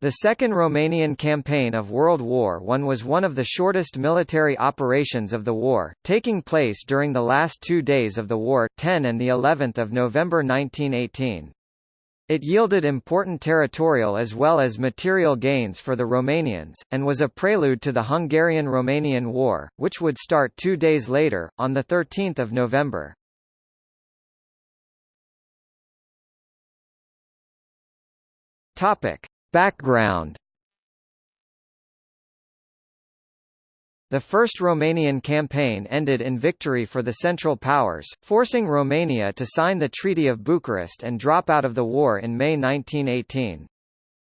The Second Romanian Campaign of World War I was one of the shortest military operations of the war, taking place during the last two days of the war 10 and the 11th of November 1918. It yielded important territorial as well as material gains for the Romanians, and was a prelude to the Hungarian-Romanian War, which would start two days later, on 13 November. Topic. Background The First Romanian Campaign ended in victory for the Central Powers, forcing Romania to sign the Treaty of Bucharest and drop out of the war in May 1918.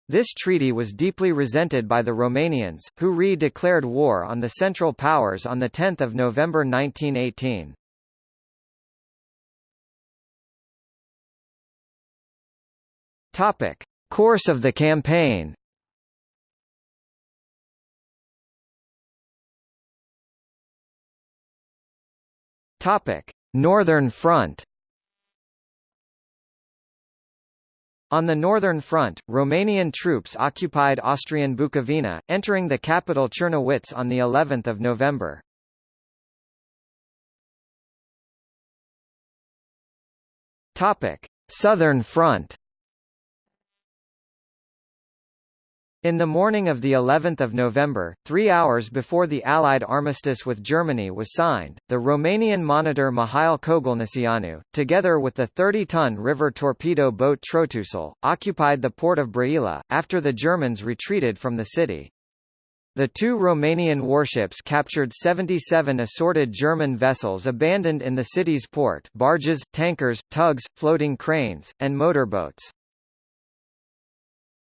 This treaty was deeply resented by the Romanians, who re-declared war on the Central Powers on 10 November 1918. Topic. Course of the campaign Topic: Northern Front. On the Northern Front, Romanian troops occupied Austrian Bukovina, entering the capital Czernowitz on the 11th of November. Topic: Southern Front. In the morning of the 11th of November, three hours before the Allied armistice with Germany was signed, the Romanian monitor Mihail Kogălniceanu, together with the 30-ton river torpedo boat Trotusul, occupied the port of Brăila, after the Germans retreated from the city. The two Romanian warships captured 77 assorted German vessels abandoned in the city's port barges, tankers, tugs, floating cranes, and motorboats.